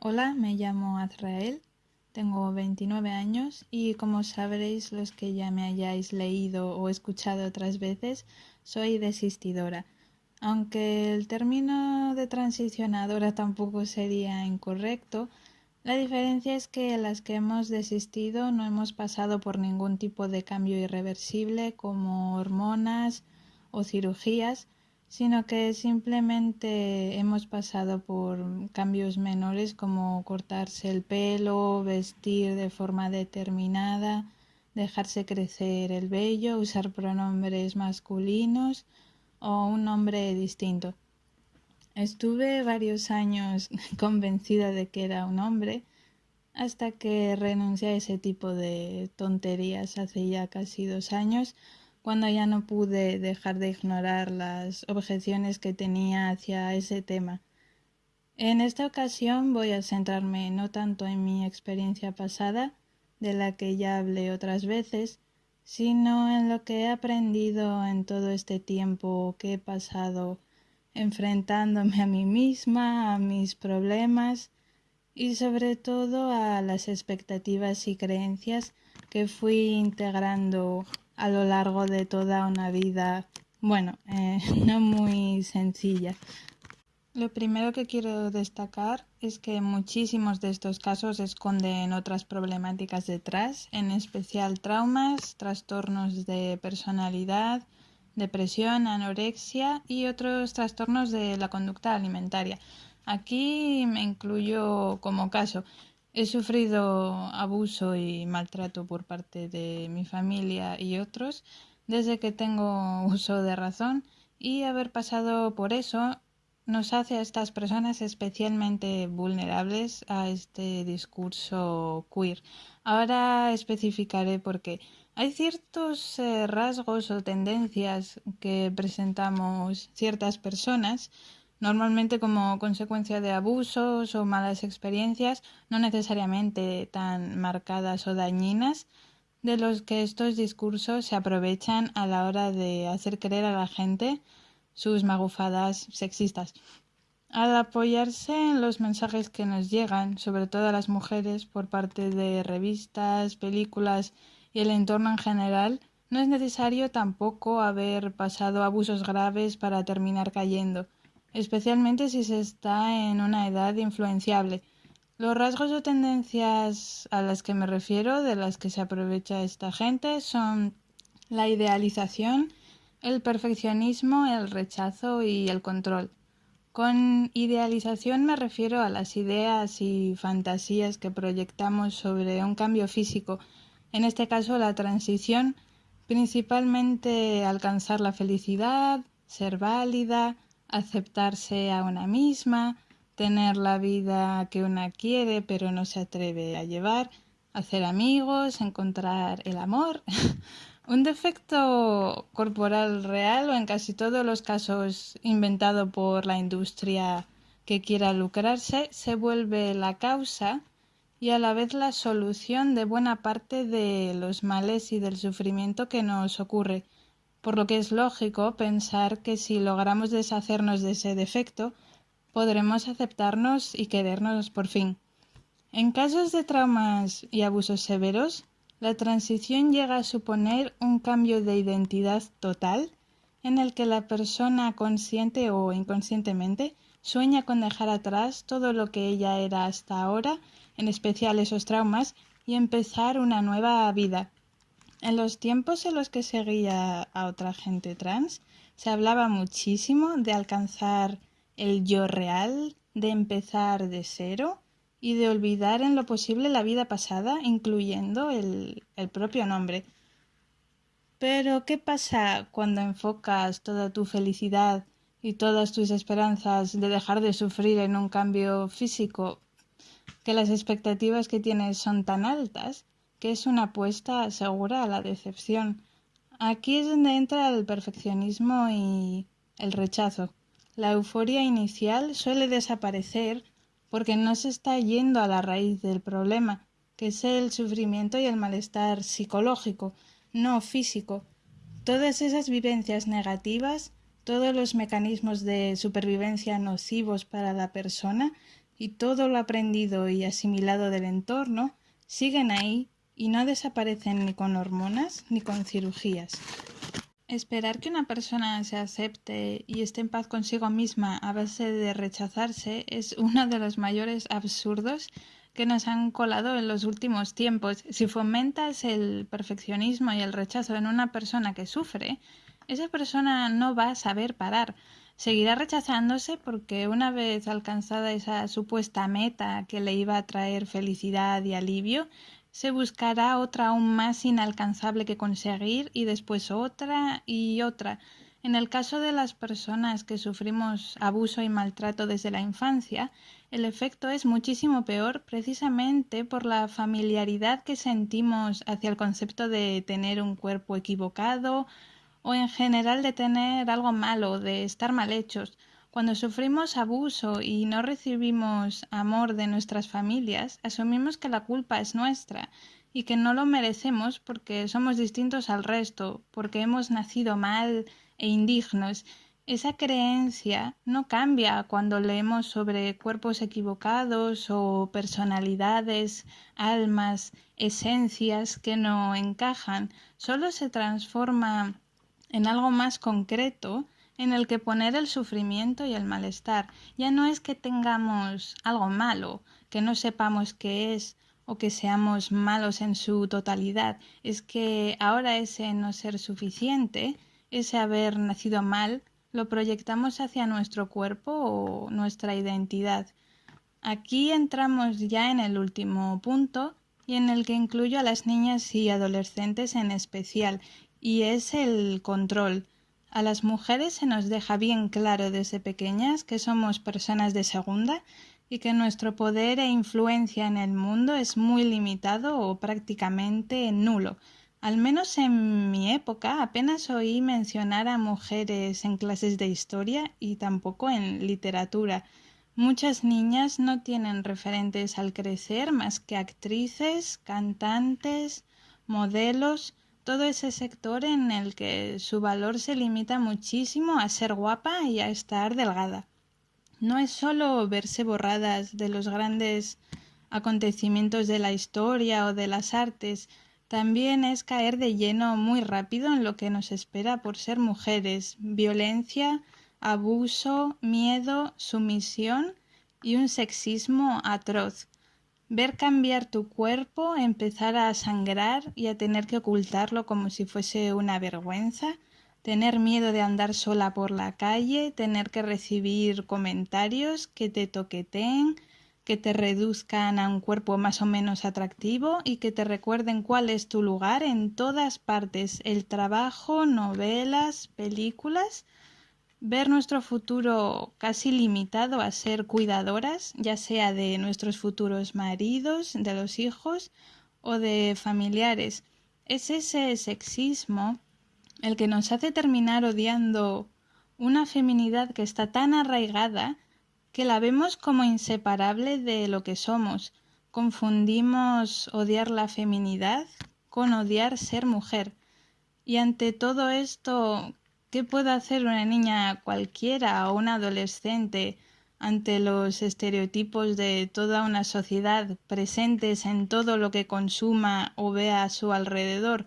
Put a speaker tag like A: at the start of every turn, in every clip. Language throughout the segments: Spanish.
A: Hola, me llamo Azrael, tengo 29 años y como sabréis los que ya me hayáis leído o escuchado otras veces, soy desistidora. Aunque el término de transicionadora tampoco sería incorrecto, la diferencia es que las que hemos desistido no hemos pasado por ningún tipo de cambio irreversible como hormonas o cirugías, sino que simplemente hemos pasado por cambios menores como cortarse el pelo, vestir de forma determinada, dejarse crecer el vello, usar pronombres masculinos o un nombre distinto. Estuve varios años convencida de que era un hombre hasta que renuncié a ese tipo de tonterías hace ya casi dos años cuando ya no pude dejar de ignorar las objeciones que tenía hacia ese tema. En esta ocasión voy a centrarme no tanto en mi experiencia pasada, de la que ya hablé otras veces, sino en lo que he aprendido en todo este tiempo que he pasado enfrentándome a mí misma, a mis problemas y sobre todo a las expectativas y creencias que fui integrando a lo largo de toda una vida, bueno, eh, no muy sencilla. Lo primero que quiero destacar es que muchísimos de estos casos esconden otras problemáticas detrás, en especial traumas, trastornos de personalidad, depresión, anorexia y otros trastornos de la conducta alimentaria. Aquí me incluyo como caso. He sufrido abuso y maltrato por parte de mi familia y otros desde que tengo uso de razón y haber pasado por eso nos hace a estas personas especialmente vulnerables a este discurso queer. Ahora especificaré por qué. Hay ciertos eh, rasgos o tendencias que presentamos ciertas personas normalmente como consecuencia de abusos o malas experiencias, no necesariamente tan marcadas o dañinas, de los que estos discursos se aprovechan a la hora de hacer creer a la gente sus magufadas sexistas. Al apoyarse en los mensajes que nos llegan, sobre todo a las mujeres, por parte de revistas, películas y el entorno en general, no es necesario tampoco haber pasado abusos graves para terminar cayendo especialmente si se está en una edad influenciable. Los rasgos o tendencias a las que me refiero, de las que se aprovecha esta gente, son la idealización, el perfeccionismo, el rechazo y el control. Con idealización me refiero a las ideas y fantasías que proyectamos sobre un cambio físico, en este caso la transición, principalmente alcanzar la felicidad, ser válida, aceptarse a una misma, tener la vida que una quiere pero no se atreve a llevar, hacer amigos, encontrar el amor. Un defecto corporal real o en casi todos los casos inventado por la industria que quiera lucrarse se vuelve la causa y a la vez la solución de buena parte de los males y del sufrimiento que nos ocurre por lo que es lógico pensar que si logramos deshacernos de ese defecto, podremos aceptarnos y querernos por fin. En casos de traumas y abusos severos, la transición llega a suponer un cambio de identidad total en el que la persona consciente o inconscientemente sueña con dejar atrás todo lo que ella era hasta ahora, en especial esos traumas, y empezar una nueva vida, en los tiempos en los que seguía a otra gente trans, se hablaba muchísimo de alcanzar el yo real, de empezar de cero y de olvidar en lo posible la vida pasada, incluyendo el, el propio nombre. Pero, ¿qué pasa cuando enfocas toda tu felicidad y todas tus esperanzas de dejar de sufrir en un cambio físico? Que las expectativas que tienes son tan altas que es una apuesta segura a la decepción. Aquí es donde entra el perfeccionismo y el rechazo. La euforia inicial suele desaparecer porque no se está yendo a la raíz del problema, que es el sufrimiento y el malestar psicológico, no físico. Todas esas vivencias negativas, todos los mecanismos de supervivencia nocivos para la persona, y todo lo aprendido y asimilado del entorno siguen ahí y no desaparecen ni con hormonas ni con cirugías. Esperar que una persona se acepte y esté en paz consigo misma a base de rechazarse es uno de los mayores absurdos que nos han colado en los últimos tiempos. Si fomentas el perfeccionismo y el rechazo en una persona que sufre, esa persona no va a saber parar. Seguirá rechazándose porque una vez alcanzada esa supuesta meta que le iba a traer felicidad y alivio, se buscará otra aún más inalcanzable que conseguir y después otra y otra. En el caso de las personas que sufrimos abuso y maltrato desde la infancia, el efecto es muchísimo peor precisamente por la familiaridad que sentimos hacia el concepto de tener un cuerpo equivocado o en general de tener algo malo, de estar mal hechos. Cuando sufrimos abuso y no recibimos amor de nuestras familias, asumimos que la culpa es nuestra y que no lo merecemos porque somos distintos al resto, porque hemos nacido mal e indignos. Esa creencia no cambia cuando leemos sobre cuerpos equivocados o personalidades, almas, esencias que no encajan, solo se transforma en algo más concreto en el que poner el sufrimiento y el malestar. Ya no es que tengamos algo malo, que no sepamos qué es o que seamos malos en su totalidad, es que ahora ese no ser suficiente, ese haber nacido mal, lo proyectamos hacia nuestro cuerpo o nuestra identidad. Aquí entramos ya en el último punto y en el que incluyo a las niñas y adolescentes en especial, y es el control. A las mujeres se nos deja bien claro desde pequeñas que somos personas de segunda y que nuestro poder e influencia en el mundo es muy limitado o prácticamente nulo. Al menos en mi época apenas oí mencionar a mujeres en clases de historia y tampoco en literatura. Muchas niñas no tienen referentes al crecer más que actrices, cantantes, modelos, todo ese sector en el que su valor se limita muchísimo a ser guapa y a estar delgada. No es solo verse borradas de los grandes acontecimientos de la historia o de las artes, también es caer de lleno muy rápido en lo que nos espera por ser mujeres, violencia, abuso, miedo, sumisión y un sexismo atroz Ver cambiar tu cuerpo, empezar a sangrar y a tener que ocultarlo como si fuese una vergüenza, tener miedo de andar sola por la calle, tener que recibir comentarios que te toqueteen, que te reduzcan a un cuerpo más o menos atractivo y que te recuerden cuál es tu lugar en todas partes, el trabajo, novelas, películas ver nuestro futuro casi limitado a ser cuidadoras, ya sea de nuestros futuros maridos, de los hijos o de familiares. Es ese sexismo el que nos hace terminar odiando una feminidad que está tan arraigada que la vemos como inseparable de lo que somos. Confundimos odiar la feminidad con odiar ser mujer. Y ante todo esto ¿Qué puede hacer una niña cualquiera o una adolescente ante los estereotipos de toda una sociedad presentes en todo lo que consuma o vea a su alrededor?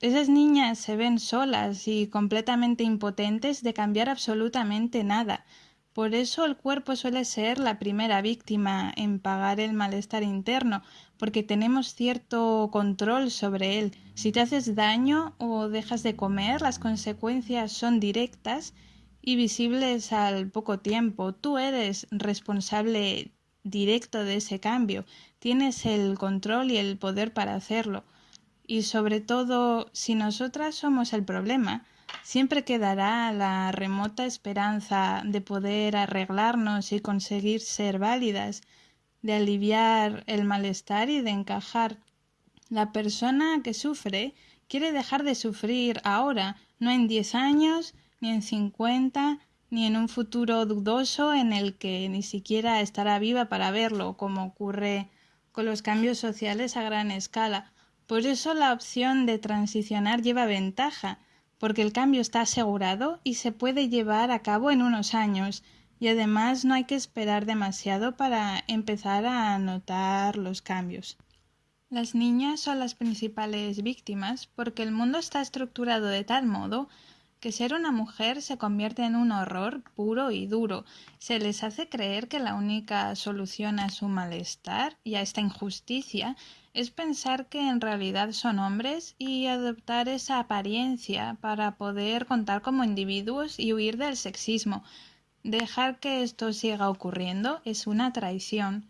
A: Esas niñas se ven solas y completamente impotentes de cambiar absolutamente nada. Por eso el cuerpo suele ser la primera víctima en pagar el malestar interno, porque tenemos cierto control sobre él. Si te haces daño o dejas de comer, las consecuencias son directas y visibles al poco tiempo. Tú eres responsable directo de ese cambio. Tienes el control y el poder para hacerlo. Y sobre todo, si nosotras somos el problema, Siempre quedará la remota esperanza de poder arreglarnos y conseguir ser válidas, de aliviar el malestar y de encajar. La persona que sufre quiere dejar de sufrir ahora, no en diez años, ni en cincuenta, ni en un futuro dudoso en el que ni siquiera estará viva para verlo, como ocurre con los cambios sociales a gran escala. Por eso la opción de transicionar lleva ventaja, porque el cambio está asegurado y se puede llevar a cabo en unos años. Y además no hay que esperar demasiado para empezar a notar los cambios. Las niñas son las principales víctimas porque el mundo está estructurado de tal modo que ser una mujer se convierte en un horror puro y duro. Se les hace creer que la única solución a su malestar y a esta injusticia es pensar que en realidad son hombres y adoptar esa apariencia para poder contar como individuos y huir del sexismo. Dejar que esto siga ocurriendo es una traición.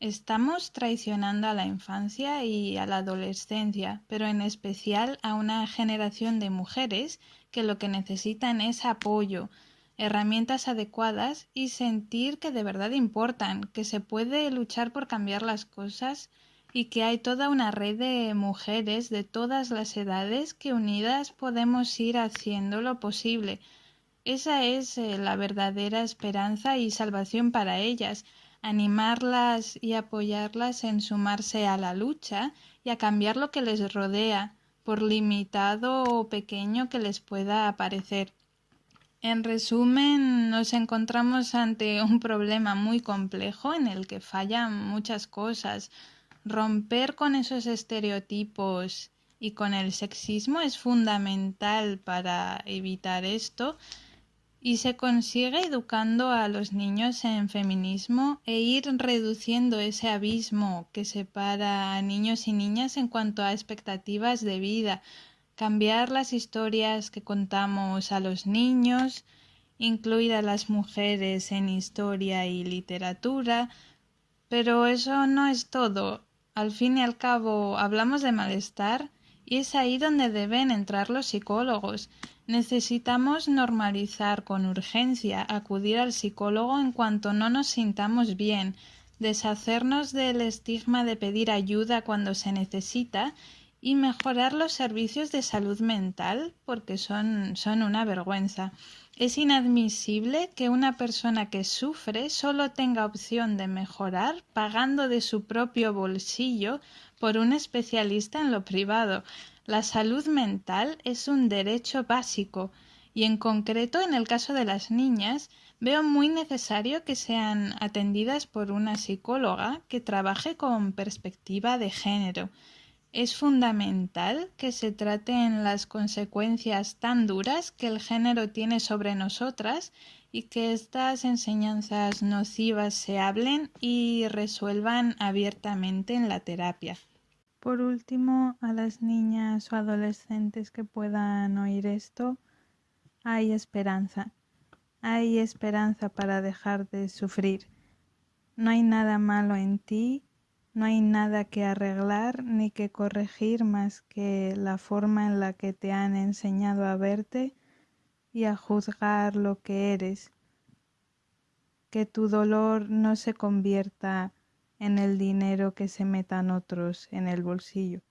A: Estamos traicionando a la infancia y a la adolescencia, pero en especial a una generación de mujeres que lo que necesitan es apoyo, herramientas adecuadas y sentir que de verdad importan, que se puede luchar por cambiar las cosas y que hay toda una red de mujeres de todas las edades que unidas podemos ir haciendo lo posible. Esa es eh, la verdadera esperanza y salvación para ellas, animarlas y apoyarlas en sumarse a la lucha y a cambiar lo que les rodea, por limitado o pequeño que les pueda parecer. En resumen, nos encontramos ante un problema muy complejo en el que fallan muchas cosas. Romper con esos estereotipos y con el sexismo es fundamental para evitar esto y se consigue educando a los niños en feminismo e ir reduciendo ese abismo que separa a niños y niñas en cuanto a expectativas de vida, cambiar las historias que contamos a los niños, incluir a las mujeres en historia y literatura, pero eso no es todo. Al fin y al cabo hablamos de malestar y es ahí donde deben entrar los psicólogos Necesitamos normalizar con urgencia acudir al psicólogo en cuanto no nos sintamos bien, deshacernos del estigma de pedir ayuda cuando se necesita y mejorar los servicios de salud mental porque son, son una vergüenza. Es inadmisible que una persona que sufre solo tenga opción de mejorar pagando de su propio bolsillo por un especialista en lo privado. La salud mental es un derecho básico y en concreto en el caso de las niñas veo muy necesario que sean atendidas por una psicóloga que trabaje con perspectiva de género. Es fundamental que se traten las consecuencias tan duras que el género tiene sobre nosotras y que estas enseñanzas nocivas se hablen y resuelvan abiertamente en la terapia. Por último, a las niñas o adolescentes que puedan oír esto, hay esperanza. Hay esperanza para dejar de sufrir. No hay nada malo en ti, no hay nada que arreglar ni que corregir más que la forma en la que te han enseñado a verte y a juzgar lo que eres. Que tu dolor no se convierta en el dinero que se metan otros en el bolsillo.